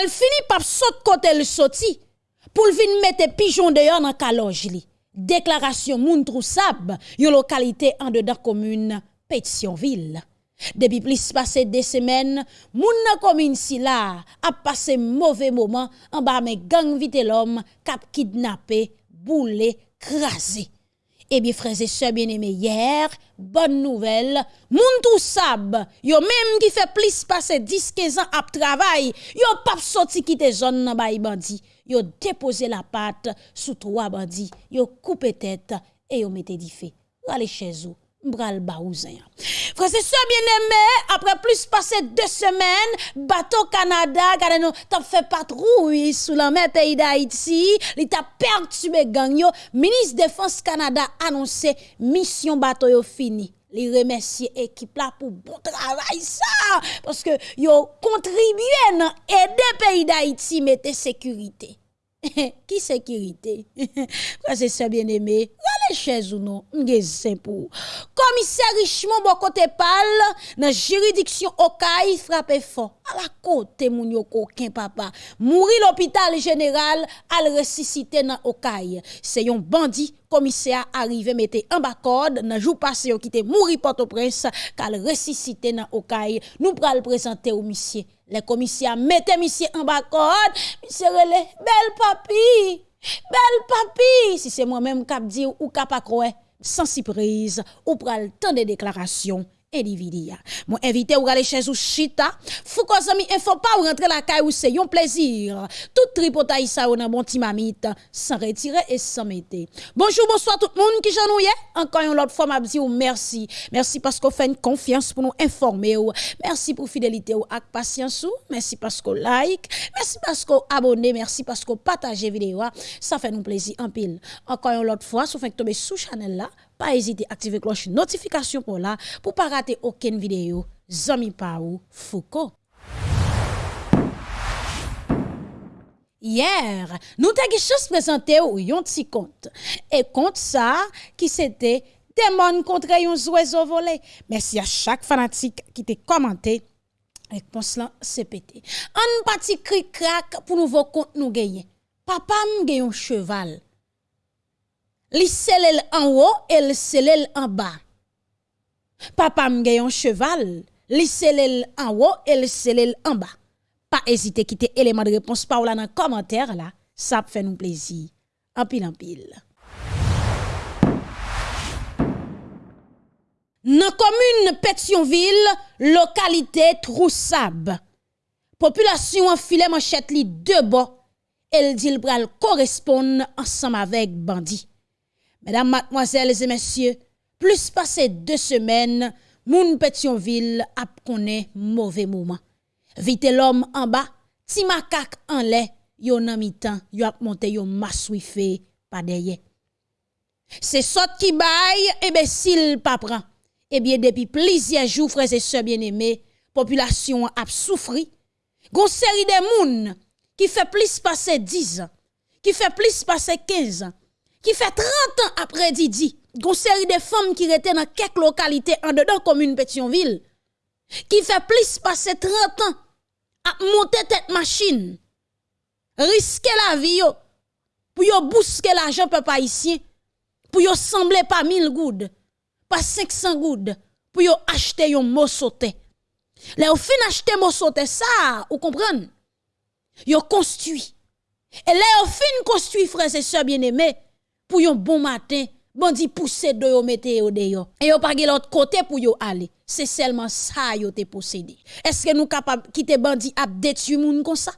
mal fini par saute côté le sorti pour venir mettre pigeon dehors dans calonge li. Déclaration moun troussab, yon localité en dedans commune Pétionville. Depuis plus passé des semaines, moun nan commune si la a passé mauvais moment en bas mais gang vite l'homme cap kidnappé, boulé, crasé. Eh bien, frères et sœurs bien-aimés, hier, bonne nouvelle, moun tout sab, yo même qui fait plus passer 10-15 ans à travail, yo pas sorti quitter zone nan bay bandi, yo déposé la patte sous trois bandits, yo coupé tête et yo mette di fait. Allez chez vous Mbral Baouzen. Frère, c'est ça bien aimé, après plus passé deux semaines, bateau Canada, gade nous, t'as fait patrouille sous la mer pays d'Haïti, il t'a perturbé gang ministre Défense Canada annoncé mission bateau fini. Les remercier équipe là pour bon travail ça parce que yo contribué dans aider pays d'Haïti mettre sécurité. Qui sécurité? Quoi c'est bien aimé? Allez chez ou non? M'gezin pour. Commissaire Richemont bon côté pal dans juridiction Okaï frappé fort. À la côté moun yo coquin papa. Mourir l'hôpital général al ressusciter dans Okaï. C'est un bandit commissaire arrivé mette en bas code dans jour passé qui était mouri Port-au-Prince qu'al ressusciter dans Okaï. Nous pral présenter au monsieur les commissaires mettez monsieur en bas code, monsieur relé, belle papi, belle papi. Si c'est moi-même qui dit ou qui pas sans surprise, ou pral temps de déclarations individia. Mon invité ou aller chez ou chita, fou zami info pas ou rentrer la caille ou c'est un plaisir. Tout tripotaille ça ou nan bon ti mamite sans retirer et sans mettre. Bonjour, bonsoir tout le monde qui janouye. Encore une autre fois m'a ou merci. Merci parce qu'on fait une confiance pour nous informer ou. Merci pour fidélité ou ak patience ou. Merci parce qu'on like. Merci parce qu'on abonne, merci parce qu'on partage vidéo. Ça fait nous plaisir en pile. Encore une autre fois, si vous faites tomber sous channel là, pas hésiter à activer cloche notification pour là pour pas rater aucune vidéo. Zami Paou Foucault. Hier, nous avons chance présenté un petit compte. Et compte ça, qui c'était démon contre un oiseau volé. Merci à chaque fanatique qui t'a commenté. Réponse là, c'est pété. Un petit cri crack pour nouveau compte nous gagner. Papa m'gagne un cheval Li selel an wo, el selel an ba. Papa m gayon cheval, li selel an wo, el selel an ba. Pa ezite kite eleman de repons pa ou la nan kommenter la, sa p fè nou plezi. Anpil anpil. Nan komune Petionville, lokalite Troussab. Populasyon an file manchette li debo, el dil pral korespon ansam avek bandi. Mesdames, mademoiselles et messieurs, plus passé deux semaines, moun Pétionville a connu mauvais moment. Vite l'homme en bas, ti makak en lait, yon nan mi-temps, yo a monté yo masouifé par derrière. C'est sot qui baille et eh ben s'il pas prend. Eh bien depuis plusieurs jours frères et sœurs bien-aimés, population a souffri. Gon série de moun qui fait plus passer 10 ans, qui fait plus passer 15 ans qui fait 30 ans après Didi, une série de femmes qui étaient dans quelques localités en dedans commune Pétionville, qui fait plus passer 30 ans à monter tête machine, risquer la vie pour yo bousquer l'argent peuple haïtien, pour yo sembler pas 1000 goudes, pas 500 goudes, pour yo acheter yon mot sauté. Là, au fin acheter mot sauté ça, vous comprenez? Yo construit. Et là, au fin construit, frères et sœurs bien-aimés, pour un bon matin, bandi pousse de yo mette yo de. Et yo pas l'autre côté pour yo aller. C'est seulement ça yo te possédé. Est-ce que nous capable quitter bandi a détruire moun comme ça?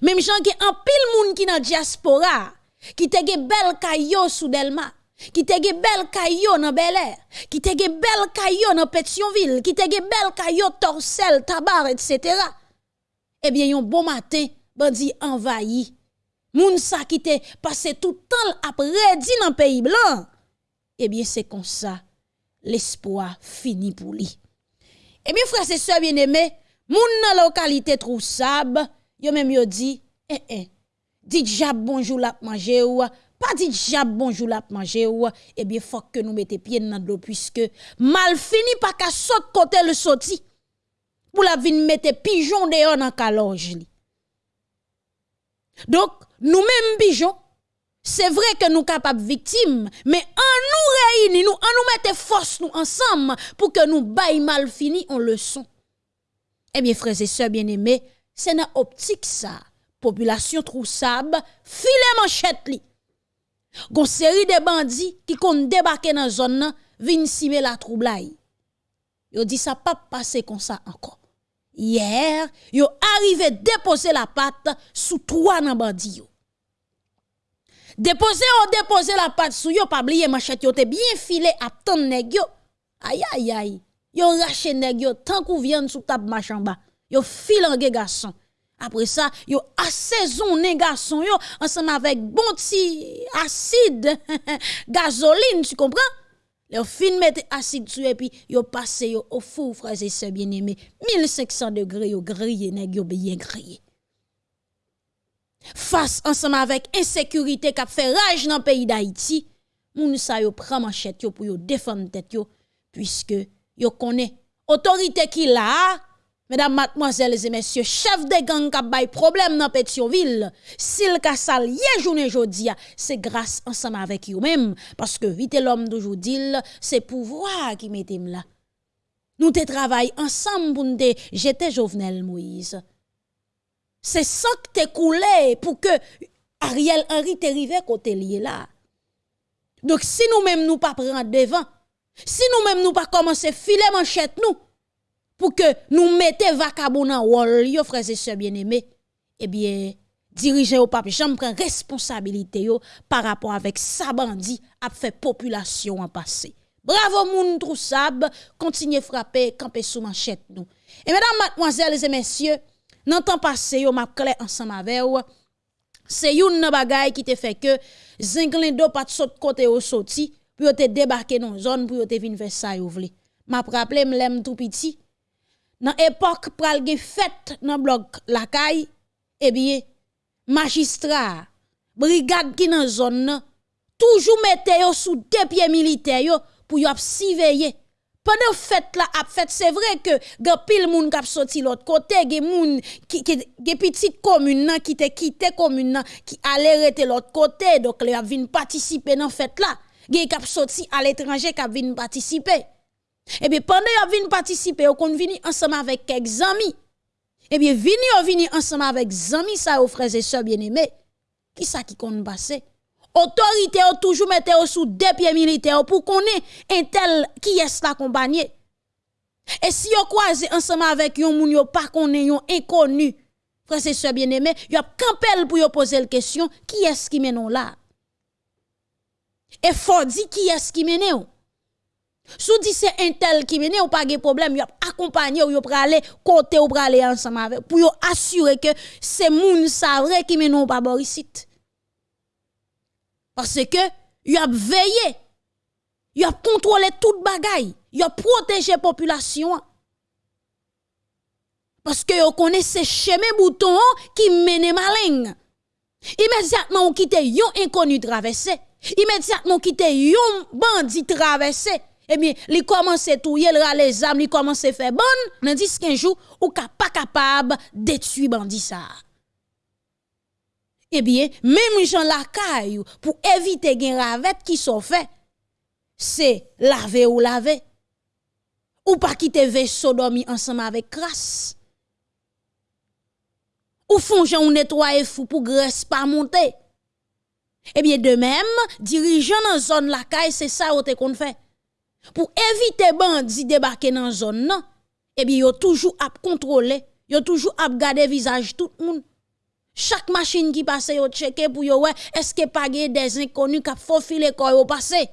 Même gens qui en pile moun qui dans diaspora, qui te ge bel kayo sous Delma, qui te ge bel kayo dans Bel Air, qui te ge bel kayo dans Pétionville, qui te ge bel kayo Torcel, Tabar, etc. Eh bien, yon bon matin, bandi envahi Moun sa qui te passé tout le temps après dit dans pays blanc. Eh bien, c'est comme ça, l'espoir finit pour lui. Eh bien, frère, c'est ça bien aimé, moun dans la localité Troussab, yo même yo dit, eh eh, dit jab bonjour la manger ou, pas dit jab bonjour la manger ou, eh bien, faut que nous mettons pied dans l'eau puisque mal fini pas qu'à saute côté le sorti. Pour la vin mettre pigeon dehors dans li. Donc, nous-mêmes, pigeons, c'est vrai que nous capables victimes, mais en nous réunir, nous, en nous mettre force nous ensemble pour que nous baillons mal fini en leçon. Eh bien, frères et sœurs bien-aimés, c'est dans optique ça. Population troussable, filet manchette li. Gon série de bandits qui kon débarquer dans zone vin simer la troublaille. Yo dit ça pas passer comme ça encore. Hier, yo arrivé déposer la patte sous trois nan bandits. Déposer ou déposer la patte sous yo, pas oublier manchette yo te bien filé à tant nèg yo. Aïe aïe aïe. Yo raché nèg yo tant kou viande sous table machin bas. Yo filan garçon. Après ça, yo assaisonné garçon yo ensemble avec bon petit acide gasoline, tu comprends? Yo fin mettre acide dessus et puis yo passé yo au four frères et sœurs bien-aimés. 1500 degrés yo grillé nèg yo bien grillé. Fas ansama vek insekurite kap fe raj nan peyi d'Haïti, moun sa yo pran manchet yo pou yo defan tet yo, pwiske yo kone otorite ki la, mesdames, mademoiselles et messieurs, chef de gang kap bay problem nan Petionville, sil ka sal ye jounen jodia, se grase ansama vek yo mem, paske vite l'om doujou dil, se pouvoi ki metem la. Nou te travay ansam pou nou te jete Jovenel Moïse. C'est ça que te coulé pour que Ariel Henry te rive côté lié là. Donc si nous-mêmes nous pas prendre devant, si nous-mêmes nous pas commencer filer manchette nous, pour que nous mettions vacabon dans wall, frères et sœurs bien-aimés, eh bien, dirigeant au pape, j'en prends responsabilité yo par rapport avec sa bandit a fait population en passé. Bravo moun troussab, continuez frapper, camper sous manchette nous. Et mesdames, mademoiselles et messieurs, dans temps passé yo m'a clair ensemble avec vous. C'est une bagay qui te fait que Zinglindo pas de côté au sorti pour te débarquer dans zone pour te venir faire ça yo vle. M'a rappelé m'lem tout petit dans époque pral gen fête dans bloc la caille eh bien magistrat brigade qui dans zone toujours mette yo sous deux pieds militaires yo pour yo surveiller pendant fête là fête c'est vrai que gen pile moun k'ap sorti l'autre côté gen moun qui gen petite commune qui te commune l'autre côté donc les a vinn participer dans fête là gen k'ap sorti à l'étranger k'ap vinn participer et eh bien, pendant que vous participer, vous vini ensemble avec quelques amis. Et eh bien, vini vous vini ensemble avec amis, ça, aux frères et sœurs bien-aimés. Qui ça qui compte passer? Autorité ont toujours mettre sous deux pieds militaires pour qu'on ait un tel qui est accompagné. Et si vous croisez ensemble avec yon moun yo pas qu'on yon inconnu, frères et sœurs bien-aimés, vous a campel pour vous poser la question, qui est-ce qui mène là? Et faut dire qui est-ce qui mène Sou dit c'est un tel qui vient ou pas de problème, y a accompagné ou y a aller côté ou aller ensemble avec pour y assurer que c'est moun sa vrai qui mène pas borisite. Parce que y a veillé, y a contrôlé toute bagaille, y a protégé population. Parce que vous connaissez chemin bouton qui mène malin. Immédiatement on quitte yon inconnu traversé. Immédiatement on quitte yon bandit traversé eh bien, li commence tout yel les âmes, li commence faire bonne, dans 10 15 jours ou pas capable détruire bandi ça. Eh bien, même Jean la caille pour éviter gen ravette qui sont fait, c'est laver ou laver. Ou pas quitter vaisseau dormi ensemble avec grâce. Ou font ou nettoyer fou pour graisse pas monter. Eh bien, de même, dirigeant dans zone la caille, c'est ça qu'on fait pour éviter bandits débarquer dans zone non eh bien yo toujours à contrôler yo toujours à garder visage tout le monde chaque machine qui passe yo checker pour yo ouais est-ce que pas des inconnus qui faufiler quoi yo passer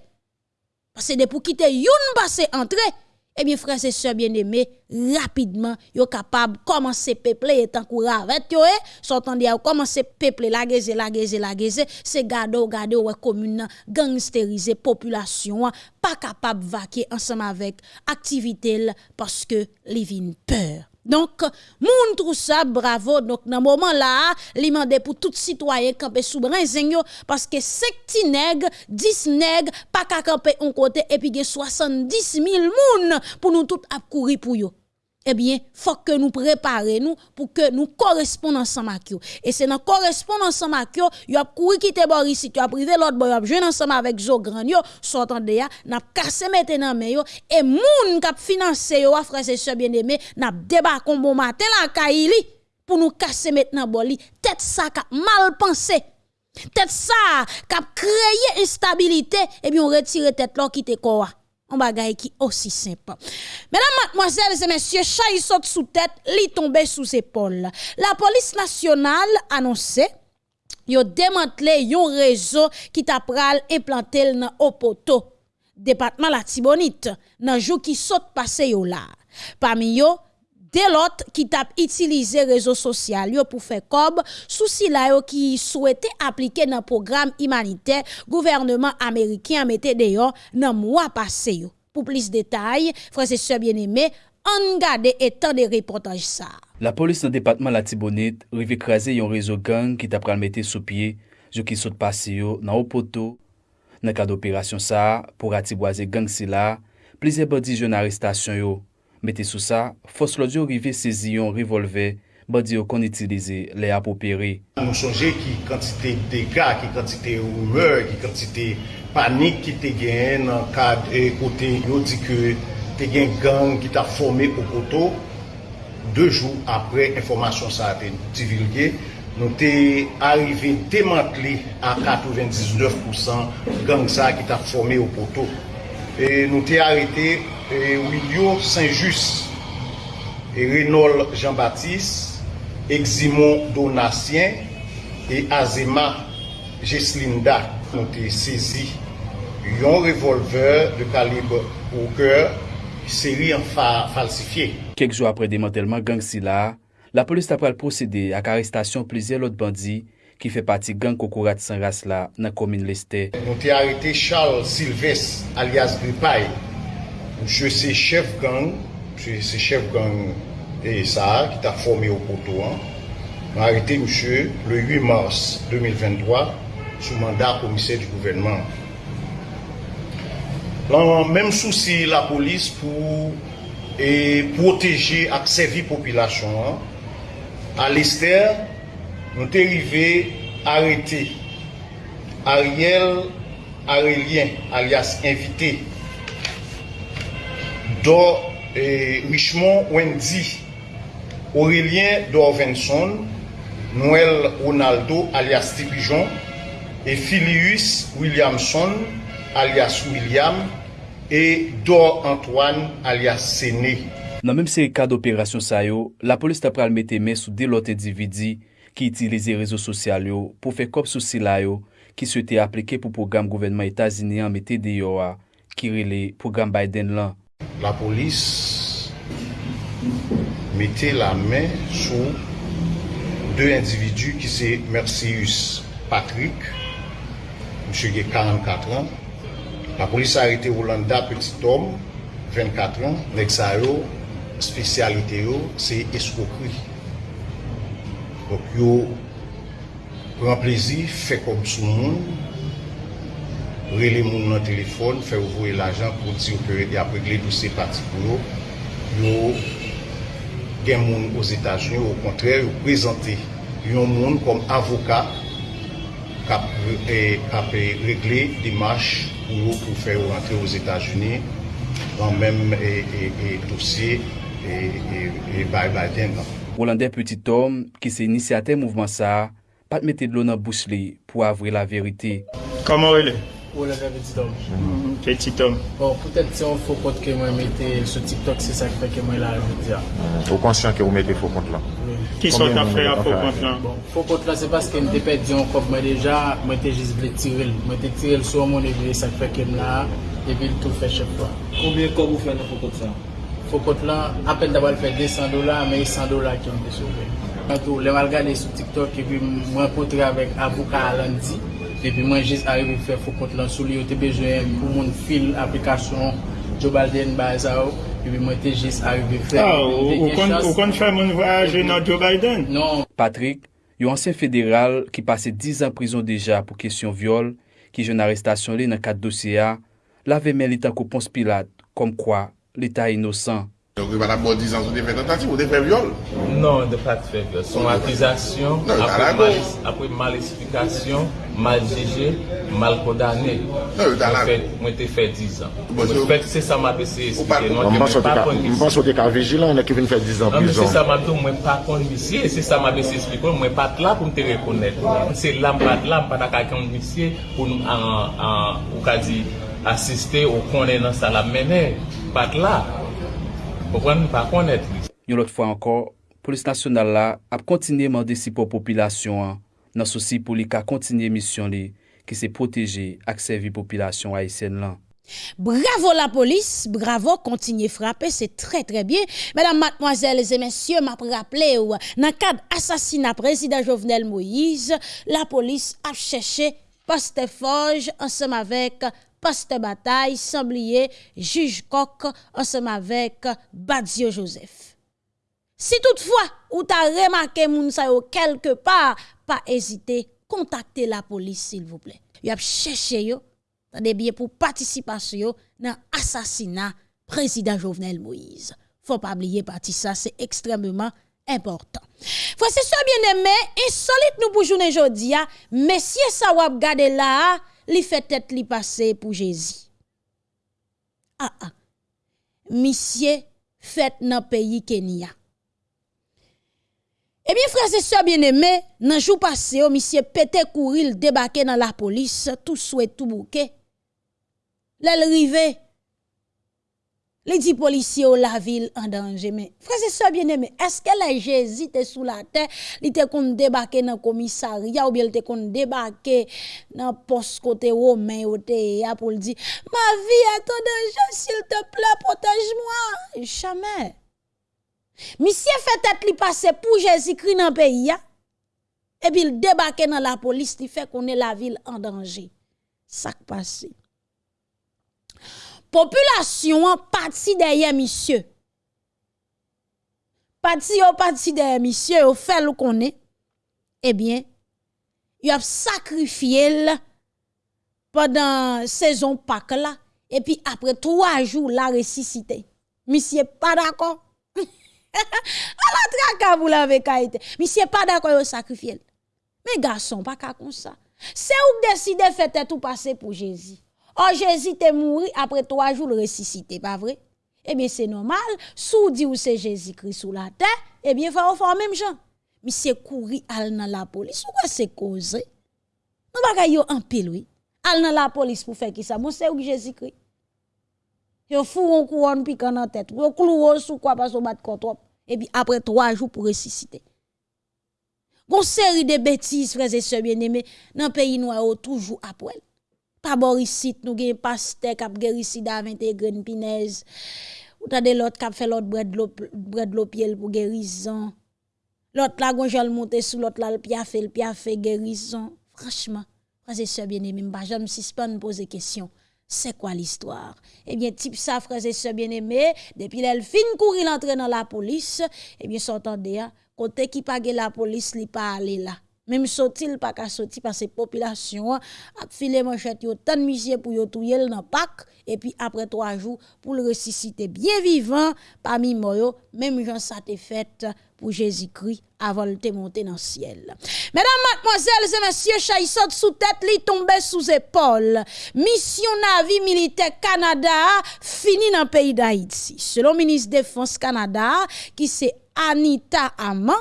parce que pour quitter youn passer entrer eh bien, frères et sœurs bien-aimés, rapidement, yo capable commencer peupler et tant avec yo, eh, sortant dia commencer peupler la geze, la geze, la geze, c'est gado, gado, ouais, commune, gangsteriser population, pas capable vaquer ensemble avec activité parce que les peur. Donc, moun tout ça, bravo. Donc, dans moment là, li pour tout citoyen camper sous brinzen parce que 5 ti nèg, 10 nèg, pas qu'à camper un côté, et puis 70 000 moun pour nous tout ap courir pour yo. Eh bien, faut que nous préparions nous pour que nous correspondions ensemble avec eux. Et c'est dans correspondance ensemble avec eux, y a couru quitter Boris, tu as privé l'autre boy, a joué ensemble avec Zo Grand yo, de ya, n'a cassé maintenant mais yo et moun k'ap financer yo frère et sœurs bien-aimés, n'a débat bon matin la Kaili pour nous casser maintenant boli, tête ça qu'a mal pensé. Tête ça qu'a créé instabilité et bien on retire tête là qui te quoi un bagay qui aussi simple. Mesdames, mademoiselles et messieurs, chay saute sous tête, li tombe sous épaule. La police nationale annoncé yo démantelé yon réseau qui t'a pral implanté dans Opoto, département la Tibonite, nan jou qui saute passé yo là. Parmi yo, de l'autre qui t'a utilisé réseaux sociaux pour faire comme souci là qui souhaitait appliquer dans programme humanitaire gouvernement américain mettait d'ailleurs dans mois passé pour plus de détails frères et sœurs bien-aimés on garde et tant de reportages ça la police dans département la Tibonite rive écraser un réseau gang qui t'a mettre sous pied je qui saute passé yo dans au poteau dans cadre d'opération ça pour attiboiser gang si là plusieurs bandits jeunes arrestation yo. Mete sou sa, fos lodyo rive sezi yon revolve, badi yo kon itilize le apopere. Nou sonje ki kantite dega, ki kantite oumeur, ki kantite panik ki te gen nan kad e kote yo di ke te gen gang ki ta forme kokoto. De jou apre informasyon sa te divilge, nou te arrive demantli a 99% gang sa ki ta fome forme kokoto. E nou te arete... E Wilio Saint-Just, e Renol Jean-Baptiste, Eximon Donatien, e Azema Jeslinda nou te sezi yon revolver de kalib ou kèr seri an fa falsifiye. Kek jou apre demantelman gang si la, la polis tapral prosede ak arrestasyon plizye lot bandi ki fe pati gang Kokourat Sanras la nan komine leste. Nou te arete Charles Silves alias Gripay Msye se chef gang, msye se chef gang e sa ki ta formi ou poto an. Mwen arete msye le 8 mars 2023 sou mandat komise di gouvenman. Lan menm souci la polis pou e proteje ak sevi popilasyon an. A lester, mwen te rive arete Ariel Arelien alias invité do eh, Richmond Wendy, Aurelien Dorvenson, Noël Ronaldo alias Tipijon, e Filius Williamson alias William, e Dor Antoine alias Sene. Nan menm se ka d'operasyon sa yo, la polis ta pral mette men sou delote dividi ki itilize rezo sosyal yo pou fe kop sou sila yo ki se te aplike pou program gouvernement Etazini an mette de yo a kirele program Biden lan. la polis mette la men sou de individu ki se Mercius Patrick, msye ge 44 an, la polis arete Rolanda Petit Homme, 24 an, nek sa yo, spesyalite yo, se eskokri. Dok yo, pren plezi, fe kom sou moun, rele moun nan telefon, fè ou voye l'ajan pou ti ou pere di apre gle dousè pati pou yo. Yon gen moun os Etats-Unis, ou kontrèr, ou prezante yon moun kom avoka kap, e, kap e regle dimash pou yo pou fè ou rentre os Etats-Unis an menm e, e, e dousè e, e bay bay den nan. Rolandè Petit Tom, ki se inisiate mouvman sa, pat mette dlo nan bous li pou avre la verite. Kaman wè li? Ou la ve petit om. Ke petit om. Bon, poutet se yon fokot ke mwen mette sou TikTok se sa kwe ke mwen la ve ya. Ou konsyon ke ou mette fokot la? Ki son ta fè a fokot la? Bon, Fokot la se paske mwen te pet diyon kop mwen deja, mwen te jiz vle tirel. Mwen te tirel sou mwen evile sa kwe ke mwen la, evile tou fè chep fwa. Koubyen kop ou fè nan fokot sa? Fokot la, apen dabal fè 200 dola, men 100 dola ki mwen te souve. Mwen tou, le mal gade sou TikTok epi mwen potre avèk avouka alandi. Epi mwen jist arive fè fokot lan sou li yo te bejwen pou moun fil aplikasyon Joe Biden ba e sa ou. Oh. Epi mwen te jist arive fè. Ah, ou kon fè moun voyaje nan Joe Biden? Non. Patrick, yo ansen federal ki pase 10 an prison deja pou kesyon viole ki jen arrestasyon li nan kat dosye a, la ve men li tan ko pons pilat kom kwa li ta inosan. Yo ki wala bon 10 an sou de fè tentative ou de fè viol. Non, de pat feb. Son akizasyon, apre mal esplikasyon, mal jeje, mal kodane. Mwen te fè 10 an. Mwen fèk se sa ma bese esplike. Mwen sote ka vijilan, ne kevin fè 10 an prizon. Se sa ma do mwen pa kon misye, se sa ma bese esplike, mwen pat la pou mte rekonet. Se la mwen pat la, mwen pat akakan misye, pou nou an, ou ka di, asiste ou konen nan sa la mene. Pat la, pou kon nou pa konet. Yon lot fwa ankor, polis nasyonal la ap kontinye mande si pou popilasyon an, nan sosi pou li ka kontinye misyon li ki se proteje ak servi populasyon Haitien lan. Bravo la police, bravo, continuez frapper, c'est très très bien. Mesdames, mademoiselles et messieurs, m'a rappelé ou dans cadre assassinat président Jovenel Moïse, la police a cherché Poste Forge ensemble avec Poste Bataille, Semblier, Juge Coq ensemble avec Badio Joseph. Si toutefois, ou ta remarqué moun sa yo quelque part, pas hésiter, contactez la police s'il vous plaît. Yo ap cherché yo, des bien pour participation dans assassinat président Jovenel Moïse. Faut pas oublier parti ça, c'est extrêmement important. Frère c'est bien aimé, insolite nous pour journée jodi a, messieurs sa wap gade là, li fait tête li passer pour Jésus. Ah ah. Monsieur fait dans pays Kenya. Eh bien, frères et sœurs bien-aimés, dans jour passé, oh, monsieur pété courir, débarqué dans la police, tout souhait tout bouquet. L'elle les dit policiers au la ville en danger. Mais, frères et sœurs bien-aimés, est-ce que les Jésus étaient sous la terre, il était qu'on débarquer dans le commissariat ou bien il était qu'on débarquer dans le poste côté romain ou te pour le dire, ma vie est en danger, s'il te plaît, protège-moi. Jamais. Monsieur fait tête li passer pour Jésus-Christ dans pays. Et puis il débarque dans la police, il fait qu'on est la ville en danger. Ça qui passe. Population en parti derrière monsieur. Parti au parti derrière monsieur, au fait le connaît. Eh bien, il a sacrifié pendant saison Pâques là et puis après trois jours la ressuscité. Monsieur pas d'accord? la traka vous l'avez kaite. Monsieur pas d'accord au sacrifier. Mais garçon pas comme ça. C'est ou décide faire ou passer pour Jésus? Oh Jésus t'est mouru après trois jours ressuscité, pas vrai? Eh bien c'est normal, sous dit ou c'est Jésus-Christ sous la terre, eh bien faut faire même gens. Monsieur couri al dans la police, ou quoi c'est cause? Non bagay yo en pile oui. Al dans la police pour faire qui ça? Bon c'est ou Jésus-Christ? Yo fou on couronne piquant dans tête. Yo clouo sous quoi parce qu'on bat contre Et puis après trois jours pour ressusciter. Gon série de bêtises, frères et sœurs bien-aimés, dans pays noir toujours après. Pas borisite, nous gen pasteur k'ap guéri sida 21 graines pinaise. Ou tande l'autre k'ap fait l'autre bread l'eau pied pour guérison. L'autre là gon jol monter sous l'autre là le piafé, le piafé guérison. Franchement, frères et sœurs bien-aimés, m'pa jamais suspendre poser question. C'est quoi l'histoire? Eh bien, type ça, frères et sœurs bien-aimés, depuis l'elle fin courir l'entrée dans la police, eh bien, s'entendez, hein, côté qui pague la police, li pas aller là. Même sorti pas qu'à sorti parce que population a filé manchette yo tant monsieur pour yo touyer dans Pâques et puis après trois jours pour le ressusciter bien vivant parmi moi même Jean ça te fait pour Jésus-Christ avant de te monter dans le ciel. Mesdames, mademoiselles et messieurs, chay saute sous tête li tombe sous épaule. Mission Navy militaire Canada fini dans le pays d'Haïti. Selon ministre Défense Canada qui c'est Anita Aman,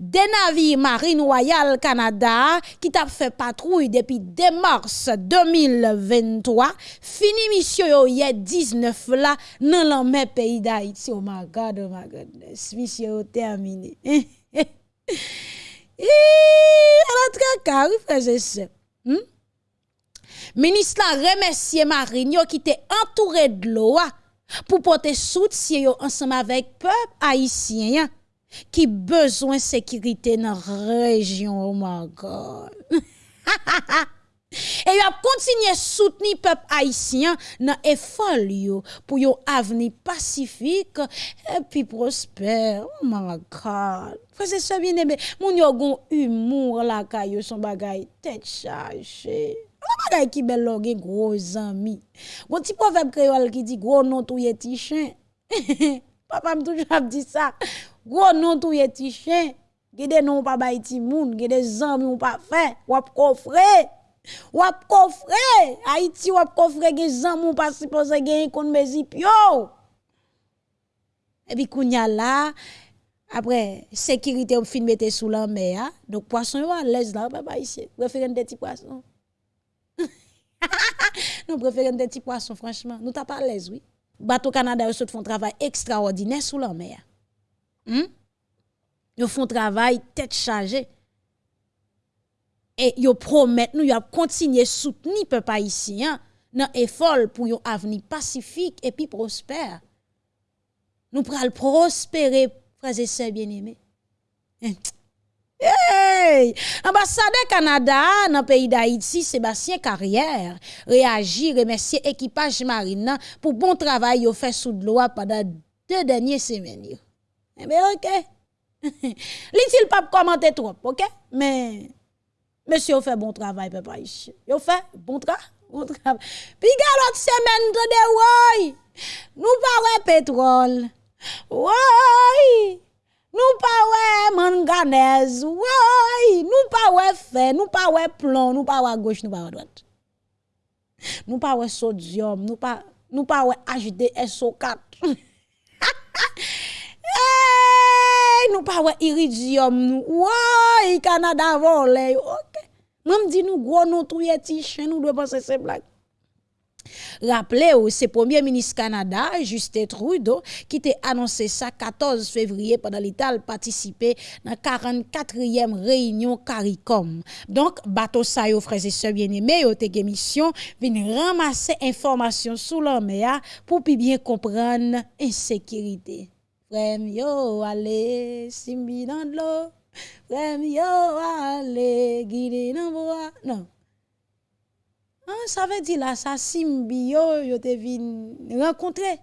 des navires Marine Royale Canada qui t'a fait patrouille depuis 2 mars 2023, fini mission yé 19 là dans le même pays d'Haïti. Oh my God, oh my goodness, mission yo terminé. Alors, très carré, frères et sœurs. Hmm? Ministre remercier Marine qui était entouré de l'eau ah, pour porter soutien ensemble avec peuple haïtien qui besoin sécurité dans la région. Oh my God. Et il a continué soutenir peuple haïtien dans effort pour yon avenir pacifique et puis prospère. Oh my God. Frère c'est bien aimé, mon yo gon humour la kayo son bagay tête chargée. La bagay ki bel lò gen gro zami. Gon ti poveb kreol ki di gro non touye ti chen. Papa m toujou ap di sa. Gro non touye ti chen. Gede non pa bay ti moun. Gede zami ou pa fe. Wap kofre. Wap kofre. Haiti wap kofre gen zami ou pa sipose gen yon kon mezi pyo. E Ebi kounya la. apre, sécurité, ou fin mette sous la mer. Donc, poisson, yo à l'aise là, papa ici. Référent des petits poissons. nous préférons des petits poissons, franchement. Nous t'as pas à l'aise, oui. Bateau Canada, ils font un travail extraordinaire sous la mer. Hmm? Ils font un travail tête chargée. Et ils promettent nous, ils continuer à soutenir peuple haïtien dans effort pour un avenir pacifique et puis prospère. Nous pral prospérer frères et sœurs bien-aimés. Hey! Ambassade Canada dans le pays d'Haïti, Sébastien Carrière, réagit, remercie équipage marine pour bon travail au fait sous de loi pendant deux dernières semaines. Eh bien, ok. L'il pas commenter trop, ok? Mais, monsieur, fait bon travail, papa. Il fait bon travail. Bon travail. Puis, l'autre semaine, de nous parlons pétrole. Ouais! Nous pas ouais manganèse. Ouais! Nous pas ouais fer, nous pas ouais plomb, nous pas ouais gauche, nous pas ouais droite. Nous pas ouais sodium, nous pas nous pas ouais HDSO4. hey, nous pas ouais iridium nous. Canada volé. OK. Même dit nous gros nous touyer ti chien, nous doit penser c'est blague. Rappelez-vous, c'est Premier ministre Canada, Justin Trudeau, qui t'a annoncé ça 14 février pendant l'état participé la 44e réunion CARICOM. Donc, bateau ça, frères et sœurs bien-aimés, yo, te mission, ramasser information sous la mer pour bien comprendre insécurité. Frère, allez, dans allez, dans. Ah, ça veut dire là, ça symbio, yo te vin rencontrer.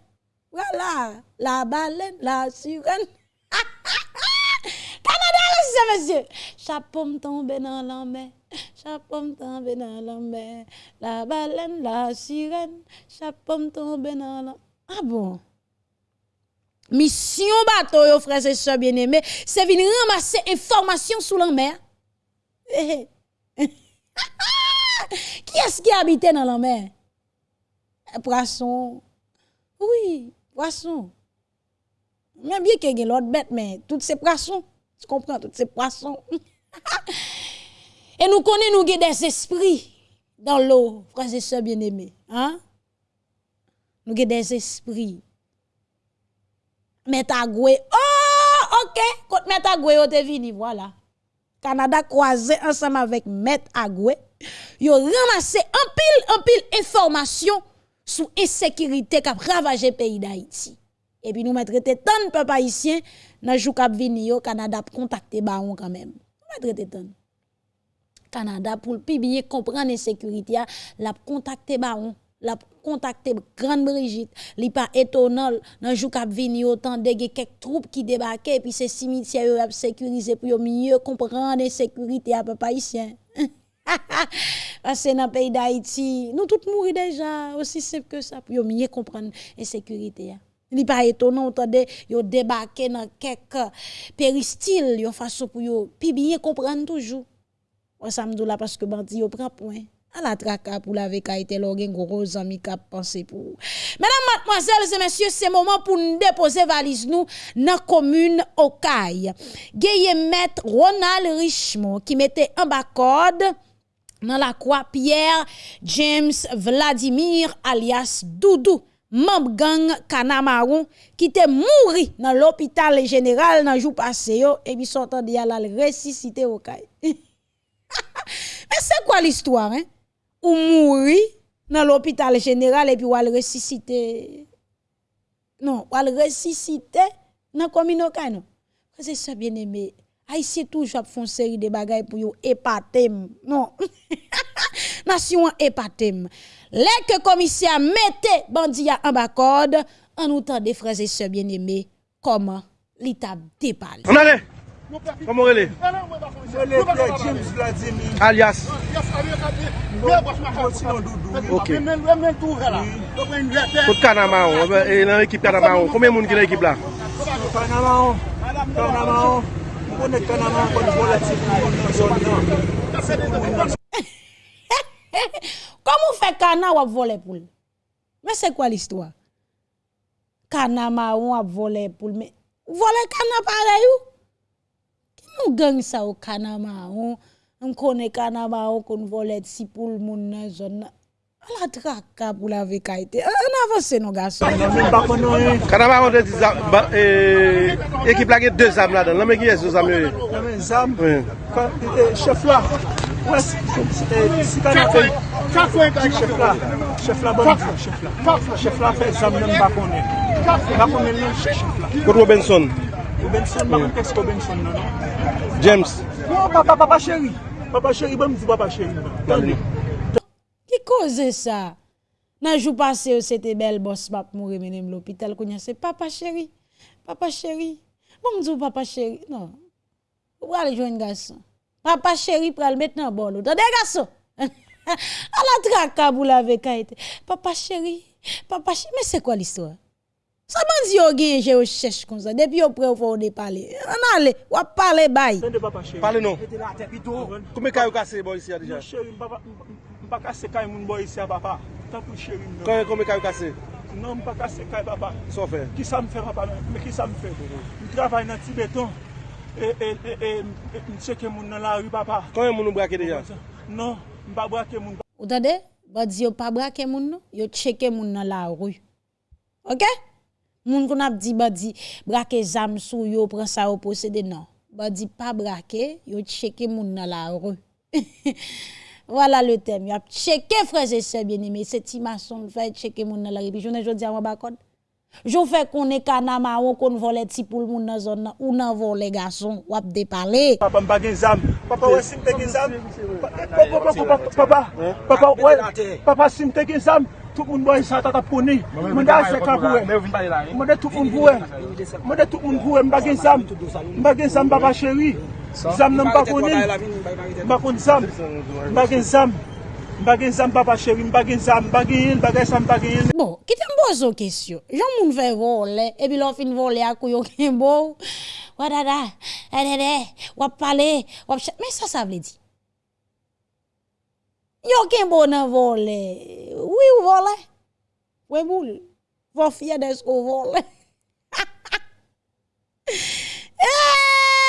Voilà, la baleine, la sirène. Canada, c'est monsieur. Chapeau me tombe dans la mer. Chapeau me tombe dans la mer. La baleine, la sirène. Chapeau me tombe dans la Ah bon? Mission bateau, yo, frères et sœurs bien-aimés, c'est venir ramasser information sous la mer. Qui est-ce qui habite dans la mer? Poisson. Oui, poisson. Même bien qu'il y ait l'autre bête, mais toutes ces poissons. Tu comprends, toutes ces poissons. et nous connaissons nous des esprits dans l'eau, frères et sœurs bien-aimés. Hein? Nous avons des esprits. Metagwe. Oh, ok. Quand Metagwe, vous venu, voilà. Canada croisé ensemble avec Met Agwe yo ramassé un pile un pile information sur insécurité qui a ravagé pays d'Haïti. Et puis nous mettre tant de peuple haïtien dans jou k'ap vini yo Canada pour contacter baron quand même. Nous mettre tant. Canada pour le bien comprendre insécurité la contacter baron la contacter grande Brigitte li pas étonnant dans jou k'ap vini autant de quelques troupes qui débarquaient puis ces cimetières a sécurisé pour mieux comprendre insécurité à peuple haïtien. Parce que dans le pays d'Haïti, nous tous mourons déjà, aussi simple que ça, pour mieux comprendre l'insécurité. Il n'est pas étonnant, entendez, yo débarqué dans quelques péristyles, yo façon pour yo, puis bien comprendre toujours. On samedi là parce que bandi yo prend point. À la traka pour la été l'organe gros ami qui pensé pour. Mesdames, mademoiselles et messieurs, c'est moment pour nous déposer valise nous dans la commune Okaï. Gaye maître Ronald Richemont qui mettait en bas code dans la croix Pierre James Vladimir alias Doudou membre gang Kanamaron qui était mouru dans l'hôpital général dans jour passé et puis sortant de la ressuscité au caille. Mais c'est quoi l'histoire hein? Ou mouri dans l'hôpital général et puis ou al ressuscité? Non, ou al ressuscité dans commune non? C'est ça bien aimé. Haïtien toujours font série de bagages pour yo épater. Non. Nation épater. Les que commissaire mette bandia en bas code, en nous des frères et sœurs bien-aimés, comment l'état dépale. On allait. Comment elle est? Alias. Ok. Pour Kanama, et l'équipe Kanama, combien de monde qui est l'équipe là? Kanamaon, konekte nan an kon volatil nan zon nan. Koman fè kana wap vole pou l? Mè se kwa l istwa? Kana ma wap vole pou l? Vole kana pare yo? Ki nou gang sa ou kana ma wap? M konen kana ma wap kon vole ti pou l moun nan zon nan? La traka pou la vekaite. An avanse nou gason. Kanaba an de di zam, e, ekip la ge de zam la dan. Lame ki yes yo zam yo? Lame zam, e, chef la. E, si kanaba, chef la. Chef la bon fè, chef la. Chef la fè zam nan bakone. Bakone nan chef la. Kote Robinson? Robinson, bakon teks Robinson nan. Non? James? Non, papa, papa chéri. Papa chéri, bon mou di papa chéri. Bon. Tan li. Ki koze sa? Nan jou pase yo sete bel bos pap mou remene m l'opital kounyan se papa chéri, papa chéri. Bon mdou papa chéri, non. Ou pral jwen gason. Papa chéri pral met nan bol ou. Tade gason! A la traka bou la veka ete. Papa chéri, papa chéri. Men se kwa l'histoire? Sa bandi yo gen je yo chèche kon sa. Depi yo pre ou fò ou de pale. An ale, wap pale bay. Pale non. Koume kayo kase bo isi ya dija? Mwen chéri, mpapa, mpapa. Mpa kase kay moun boy isi a papa. Tan pou chéri mwen. Kwen kon me kay kase? Nan mpa kase kay papa. So fe? Ki sa m fè papa men. Me ki sa m fè? Mhm. M travay nan Tibeton. E, e, e, e, e, m cheke moun nan la ri papa. Kwen moun nou brake deja? Non, m pa brake moun. Ou tade? Ba di yo pa brake moun nou? Yo cheke moun nan la ri. Ok? Moun kon ap di ba di brake zam sou yo pran sa yo posede nan. Ba di pa brake, yo cheke moun nan la ri. voilà le thème. Y a checké frères et sœurs bien-aimés, c'est Timason fait checker nan la rue. Puis journée jodi a ba code. Jo fè konen kanama ou kon vole ti pou l moun nan zon nan ou nan vole wap de pale. Papa mba gen zam. Papa wè sim te zam. Papa, papa, papa, papa, wè, papa sim te zam. Tout moun boy sa tata poni. Da se ka vouè. Mwen de tout moun vouè. Mwen de tout zam. Gen zam papa chéri. Zam nan bakonnen, bakon zam, bagen zam, bagen zam papa chevi, bagen zam, bagen yel, bagen zam, bagen yel. Bon, ki te mbozo kesyo, jan moun ve vole, ebi lon fin vole akou yo kenbo, wadada, adede, wap pale, wap chak, men sa sa vle di. Yo kenbo nan vole, oui ou vole, we boul, vò fye desko vole. Eee!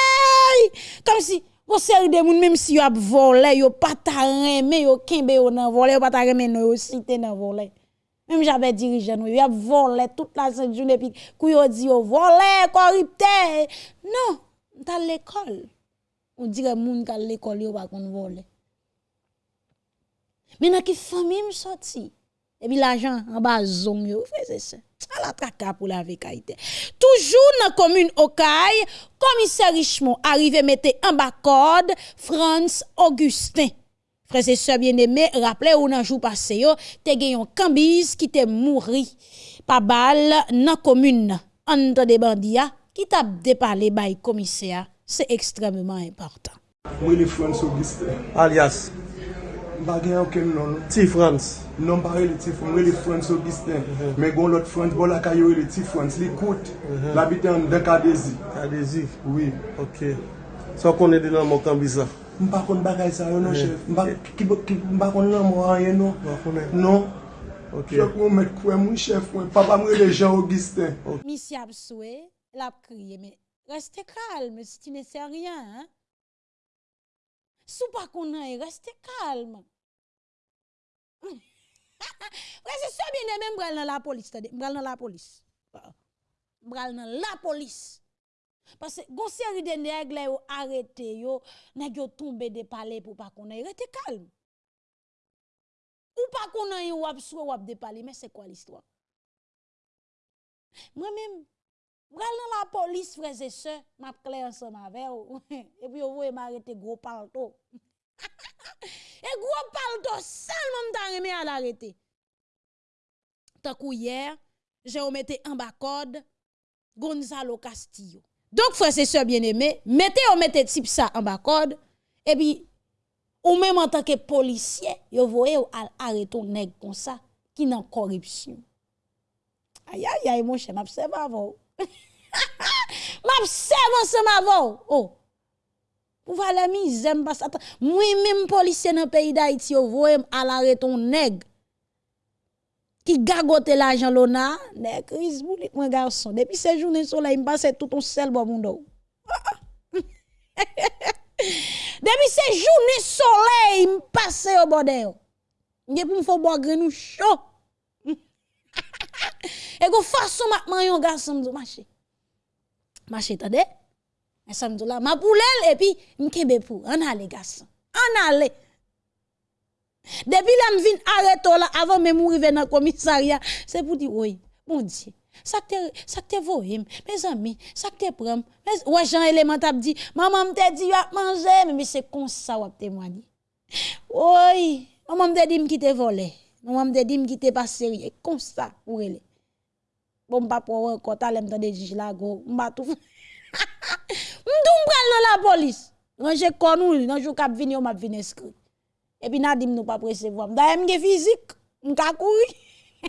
travail. Comme si, vous série de moun, même si vous avez volé, vous pas ta remé, vous kembe vous nan volé, vous pas ta remé, vous cité nan volé. Même j'avais dirigeant, vous avez volé toute la sainte journée, puis vous avez dit, vous volé, corrupté. Non, dans l'école. On dirait moun dans l'école, vous pas qu'on volé. Mais dans qui famille me sorti? Et puis l'argent en bas zong yo, frère ça. À la traka pour la vekaïté. Toujours dans la commune Okaï, commissaire Richemont arrivé mettre en bas code France Augustin. Frères et sœurs bien-aimés, rappelez ou nan jour passé yo, te yon cambise qui te mouri pa balle dans commune entre des bandits qui t'a déparlé bay commissaire. C'est extrêmement important. Mwen le France Augustin. Alias, Bagay an ken non. Ti Frans. Non pare li ti Frans, li Frans Obistin. Men mhm. gon lot Frans, bol akay yo li ti Frans. Li kout, mhm. la biten de Kadezi. Kadezi? Oui. Ok. So konen di nan mou Kambisa? Mpa kon bagay sa yo nou chef. Mpa kon nan mou an yen nou. Mpa konen? Non. Ok. Chok mwen met kwen mwen chef mwen. Papa mwen le Jean Obistin. Misi ap swe, la priye men. Reste kalme, si ti ne se riyan. Hein? Sou pas qu'on a, restez calme. Ouais, c'est ça bien même bral dans la police, tade, bral dans la police. Bral dans la police. Parce que gon série de nèg là yo arrêté yo, nèg yo tombé de palais pour pas qu'on ait, restez calme. Ou pas qu'on ait soué ou ap de palais, mais c'est quoi l'histoire? Moi-même, Bral dans la police, frères et sœurs, m'a clair ensemble avec vous. Et puis, vous voyez m'arrêter gros palto. Et gros palto, seulement m'ta remé à l'arrêter. Tant que hier, j'ai remetté en bas code Gonzalo Castillo. Donc, frères et sœurs bien-aimés, mettez ou mettez type ça en bas code. Et puis, ou même en tant que policier, vous voyez ou arrêter un nèg comme ça, qui n'a corruption. Aïe, aïe, aïe, mon cher, m'observe Map sevan seman avon. Oh. Pou vale mi zem bas atan. Mwen mèm polisye nan peyi da iti yo voyem alare ton neg. Ki gagote la jan lona. Neg, kriz boulik mwen garson. Depi se jounen sola, im pase touton sel bo moun do. Depi se jounen soleil, m pase yo bode yo. Nye pou m fò bo grenou chou. Oh. E go fason matman yon gason mdou mache. Mache tade. E sa mdou la ma poulel epi mkebe pou. An ale gason. An ale. Depi la m vin areto la avan me mou rive nan komisarya. Se pou di woy. Moun diye. Sak te, sak te voyim. Mes ami. Sak te prem. Wè jan elementap di. Maman mte di wap manje. Mè mi se konsa wap temwani. Woy. Maman mte di mkite vole. Non am de dim ki te pa serye. Kon sa, ou ele. Bon pa pou wè kota lem tan de jij la go. Mba tou. Mdoum pral nan la polis. Ranje konou, nan jou kap vini ou map vini eskri. Epi nan dim nou pa presevo. Mda mge fizik, mka koui.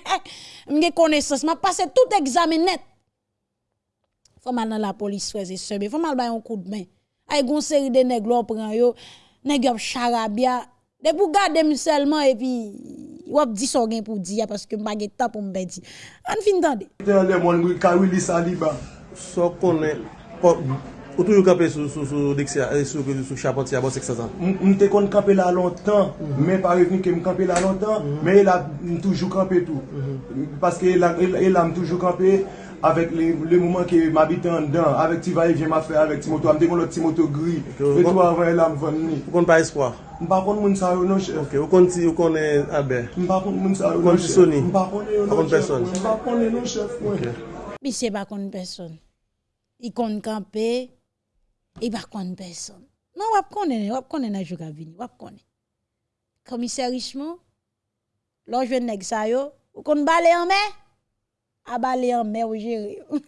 mge konesans. Ma pase tout examen net. Fomal nan la polis fweze sebe. Fomal bayon kou d'men. Ay goun seri de neg lò pran yo. Neg yop charabia. De pou gade m selman epi... Wap di so gen pou di ya paske mba gen ta pou mbe di. An fin tande. Ten le moun mwen kawili saliba. So konen, ou tou yo kape sou eh, chapote ya bon sek sazan? Mwen te kon kape la lontan, mhm. men pa revni ke mwen kape la lontan, mhm. men el a mwen toujou kape tou. Mhm. Paske el e e a mwen toujou kape, avèk le mouman ke m'abite an dan, avèk ti vaye vye ma fè, avèk ti moto, amde kon lòt ti moto gri, fè tou avan elan mwen ni. Ou kon pa espoa? Mpa kon moun sa yo non chè. Ok, ou kon ti, ou kon e Albert? Mpa kon moun sa yo non chè. Ou kon ti Sony? Mpa kon e yo non chè. Mpa kon yo non chè mwen. Biche pa kon person. I kon kampe, i pa kon person. Non wap konen, wap konen a joug avini, wap konen. Komisè richman, lò jwen neg sa yo, ou kon bale an mè? A bale en mer ou jere.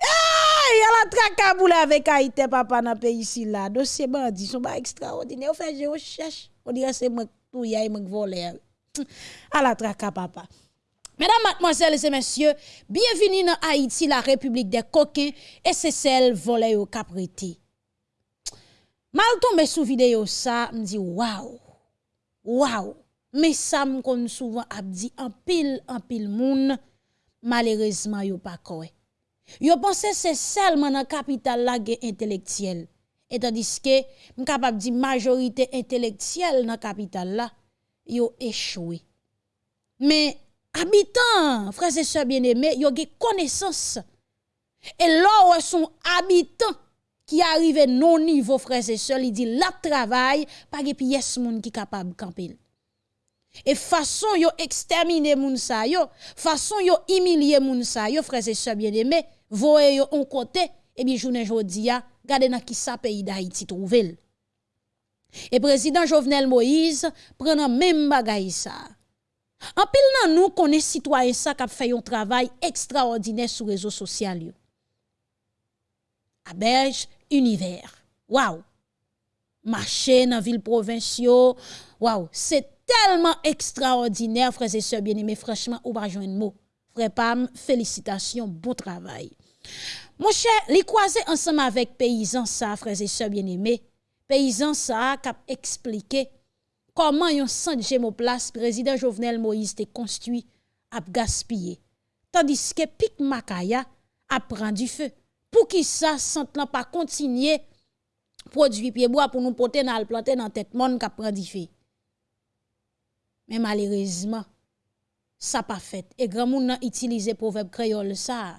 Ay, y'a la trakaboule avec Haïti, papa, dans le pays ici là. Dossier bandit, sont pas extraordinaires. On fait des recherches. On dirait c'est moi qui y qui volé. À la traka, papa. Mesdames, mademoiselles et messieurs, bienvenue dans Haïti, la République des coquins, et c'est celle volée au capriti. Mal tombé sous vidéo ça, me dit waouh. Waouh. Me sam kon souvan ap di anpil anpil moun, malerezman yo pa kowe. Yo pense se selman an kapital la gen intelektiyel. Etadiske, m kapap di majorite intelektiyel nan kapital la, yo echwe. Men, abitan, frase se bieneme, yo gen konesans. E lor wè son abitan ki arrive non nivou frase se, li di la travay, pa gen piyes moun ki kapab kampil. Et façon yo exterminer moun sa yo, façon yo humilier moun sa yo, frères et sœurs bien-aimés, voye yo on côté, et bien journée jodi a, gade nan ki sa pays d'Haïti trouvel. Et président Jovenel Moïse prend même bagay sa. En pile nan nous connaît citoyen ça qui fait un travail extraordinaire sur réseaux sociaux yo. Aberge univers. Waouh. Marché dans ville provinciaux. Waouh, c'est tellement extraordinaire, frères et sœurs bien-aimés. Franchement, ou pas joindre mot. Frère Pam, félicitations, bon travail. Mon cher, les croiser ensemble avec paysans ça, frères et sœurs bien-aimés. Paysans ça, cap expliqué comment yon sang place président Jovenel Moïse te construit à gaspiller. Tandis que Pic Makaya a pris feu. Pour qui ça, sent pas continuer produit pied bois pour nous porter dans le planter dans tête monde qui a pris feu. Men malerizman, sa pa fet. E gran moun nan itilize poveb kreol sa,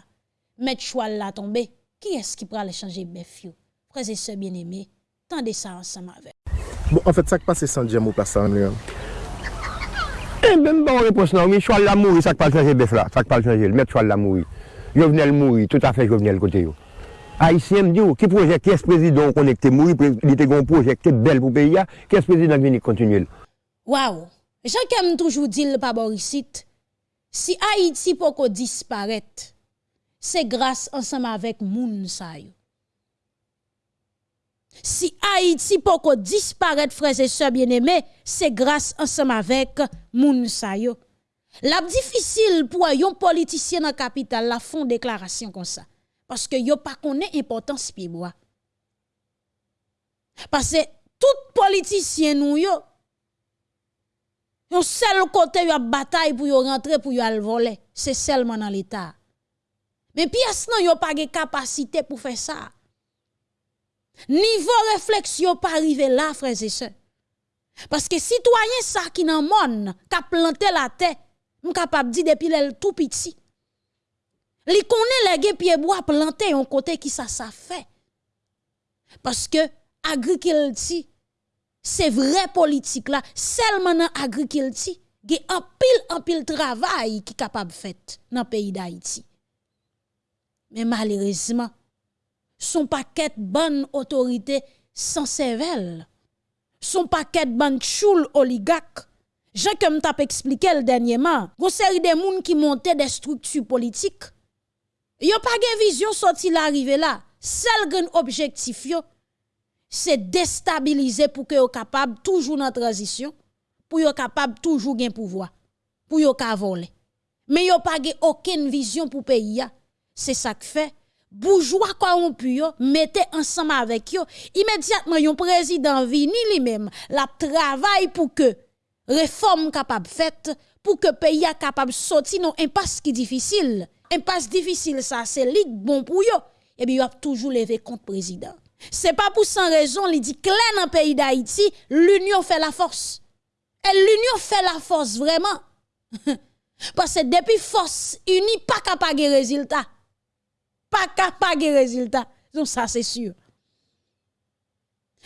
met chwal la tombe, ki eski pral chanje bef yo? Prese se bien eme, tande sa ansam ave. Bon, an en fèt, fait, sak pase san djem ou plasa an liyan? E, ben bon repos nan, mi chwal la mouri, sak pal chanje bef la, sak pal chanje, met chwal la mouri. Jovenel mouri, tout afe jovenel kote yo. Haïtien dit oh, qui projet, qui est président connecté, mourir, il était un projet qui est bel pour le pays, ah, qui est président qui continue. Waouh! Jean kem toujours dit le pas si Haïti poko disparaître, c'est grâce ensemble avec moun. Si Haïti poko disparaître, frères et sœurs bien-aimés, c'est grâce ensemble avec moun. La difficile pour un politicien dans capitale la font déclaration comme ça parce que yo pas connaît importance pied bois. Parce que tout politicien nous yo un seul côté yo bataille pour yo rentrer pour yo al voler, c'est seulement dans l'état. Mais pièce non yo pas de capacité pour faire ça. Niveau réflexion pas arrivé là frères et sœurs. Parce que citoyen ça qui dans monde a planté la terre, m capable dire depuis le tout petit. Li connaît les pied bois planté un côté qui ça ça fait. Parce que agriculture c'est vrai politique là, seulement dans agriculture, il y a un pile un travail qui capable fait dans le pays d'Haïti. Mais malheureusement, son paquet bonne autorité sans cervelle, son paquet bonne choule oligarque. Jean comme t'a expliqué le dernièrement, une série de gens qui montaient des structures politiques. Yo pas de vision sorti l'arrivée là. Seul grand objectif c'est déstabiliser pour que yo capable toujours dans transition, pour yo capable toujours gain pouvoir, pour yo ka voler. Mais yo pas aucune vision pour pays C'est ça que fait. Bourgeois corrompu yo mettez ensemble avec yo. Immédiatement yon président vini lui-même la travail pour que réforme capable faite pour que pays a capable sortir non impasse qui difficile. Impasse difficile ça c'est lit bon pour yo. Et bien yo a toujours levé contre président c'est pas pour sans raison, il dit clair dans le pays d'Haïti, l'union fait la force. Et l'union fait la force vraiment. Parce que depuis force unie, pas capable de résultat. Pas capable de résultat. Donc ça c'est sûr.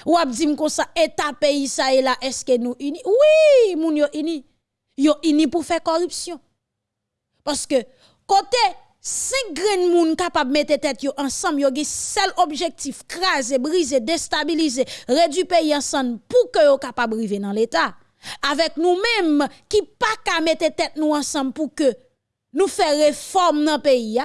Ou ap dit comme ça état pays ça et là est-ce que nous unis? Oui, moun yo unis. Yo unis pour faire corruption. Parce que côté cinq grains moun capable mettre tête ensemble yo gen seul objectif craser briser déstabiliser réduire pays ensemble pour que yo capable arriver dans l'état. Avec nous-mêmes qui pas qu'à mettre tête nous ensemble pour que nous faire réforme dans pays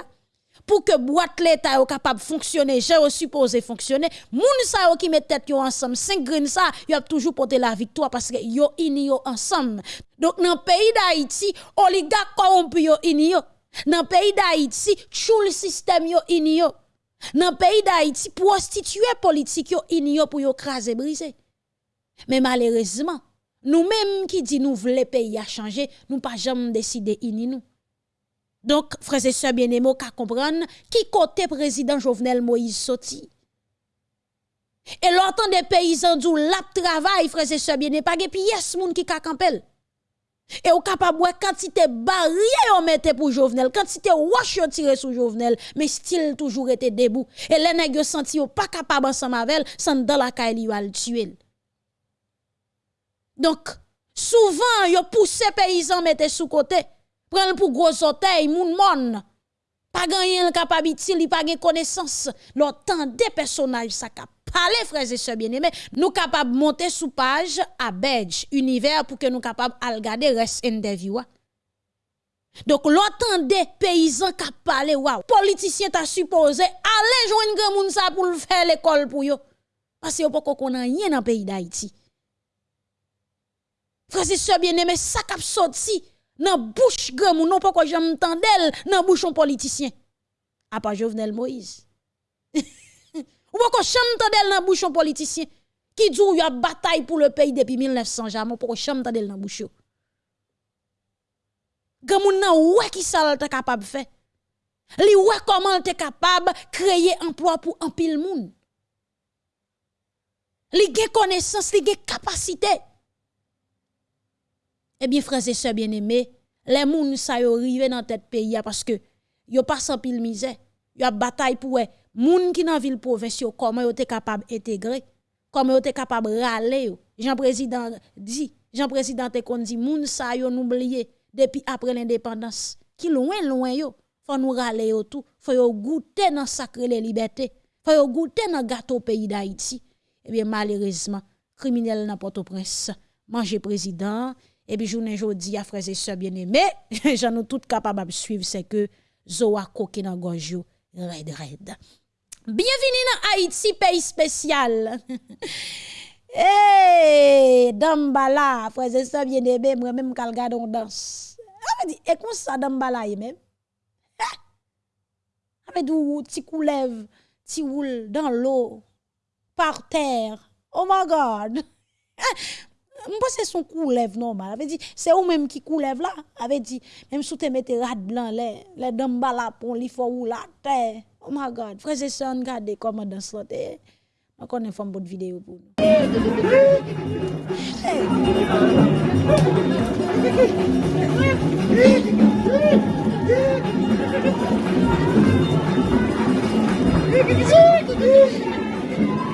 pour que boîte l'état yo capable fonctionner j'ai supposé fonctionner. Moun sa qui met tête ensemble cinq grains ça yo a toujours porté la victoire parce que yo uni ensemble. Donc dans pays d'Haïti oligarque corrompu yo uni dans le pays d'Haïti, tout le système yo inyo. Dans le pays d'Haïti, prostituée politique yo inyo pour yo craser briser. Mais malheureusement, nous-mêmes qui dit nous voulons pays à changer, nous pas jamais décidé ini nous. Donc, frères et sœurs bien-aimés, qu'à comprendre qui côté président Jovenel Moïse sorti. Et l'entend des paysans du lap travail, frères et sœurs bien-aimés, pas de pièce moun qui ka. Et ou capable de quantité barrière on mette pour Jovenel, quantité wash yo tire sur Jovenel, mais style toujours était debout. Et les nèg senti pas capable ensemble avec sans dans la caille le tuer. Donc souvent yo poussé paysan mette sous côté, prendre pour gros orteil moun mon. Pas gagner capable il pas de connaissance, l'autant des personnages ça cap parler, frères et sœurs bien-aimés, nous capables de monter sous page à Bedge, univers, pour que nous capables de regarder reste interview. Donc, l'autant des paysans qui parlé, waouh, politicien t'a supposé aller joindre grand moun ça pour faire l'école pour yo. Parce que pas qu'on a rien dans le pays d'Haïti. Frères et sœurs bien-aimés, ça cap sorti dans bouche grand moun, non pas que j'aime entendre dans bouche un politicien. À part Jovenel Moïse. Ou pas chante dans bouchon politicien qui dit y a bataille pour le pays depuis 1900 jamais pour chante dans nan bouchon. Gamoun nan ouais qui ça t'es capable faire? Li ouais comment t'es capable créer emploi pour un pile moun? Li gen connaissance, li capacité. Eh bien frères et sœurs bien-aimés, les moun sa yo rive dans tête pays parce que yo pas sans pile misère. Yo a bataille pour moun qui dans ville province comment yo capable intégrer? Comment yo capable râler Jean président dit Jean président te kon dit moun sa yo oublié depuis après l'indépendance. Qui loin loin yo. Faut nous râler yo tout. Faut yo goûter dans sacré les libertés. Faut yo goûter dans gâteau pays d'Haïti. Eh bien malheureusement criminel dans Port-au-Prince manger président et puis journée jodi à frères et sœurs bien-aimés j'en nous tout capable de suivre c'est que Zoa koke dans gorge red red Bienvenue dans Haïti, pays spécial. hey, Dambala, frère et sœurs bien aimé, moi même kal gade on danse. Ave di, e kon sa dam balaye men. Ave di ou ti koulev, ti woul dan lo, par ter. Oh my God. Mwen se son koulev normal. Ave di, se ou menm ki koulev la. Ave di, menm sou te mette rad blan le, le damba la pon, li fo ou la te. Oh my God, freze se an gade koman dan slote. Mwen konen fom bot videyo pou nou.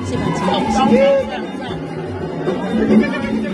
Se pati.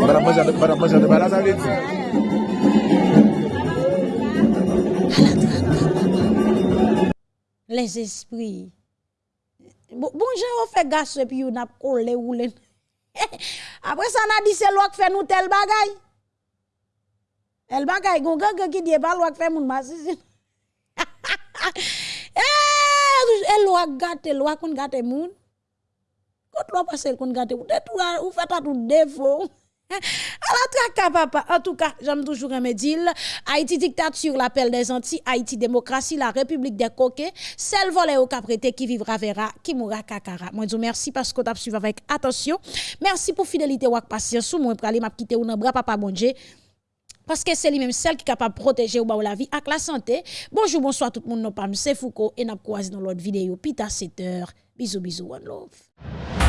Bara manjade, bara manjade, bara nan leti. Les esprits. Bon, bon jen ou fe gas epi yon ap kole ou len. Apre sa nan di se lwak fe nou tel bagay. El bagay goun gen ki diye pa lwak fe moun masisin. El eh, eh, wak gate, el wak kon gate moun. Kot lwak pasel kon gate moun. Ou fe ta tout defo. À la papa. En tout cas, j'aime toujours un médile. Haïti dictature, l'appel des Antilles. Haïti démocratie, la République des coquets. Celle volée au caprété qui vivra verra, qui mourra kakara. Moi, je vous remercie parce que vous avez suivi avec attention. Merci pour fidélité ou patience. Moi, je vais quitter ou bras papa bon Parce que c'est lui-même celle qui est capable de protéger ou la vie avec la santé. Bonjour, bonsoir tout le monde. Nous sommes Foucault et nous croisons dans l'autre vidéo. Pita 7 heures. Bisous, bisous, one love.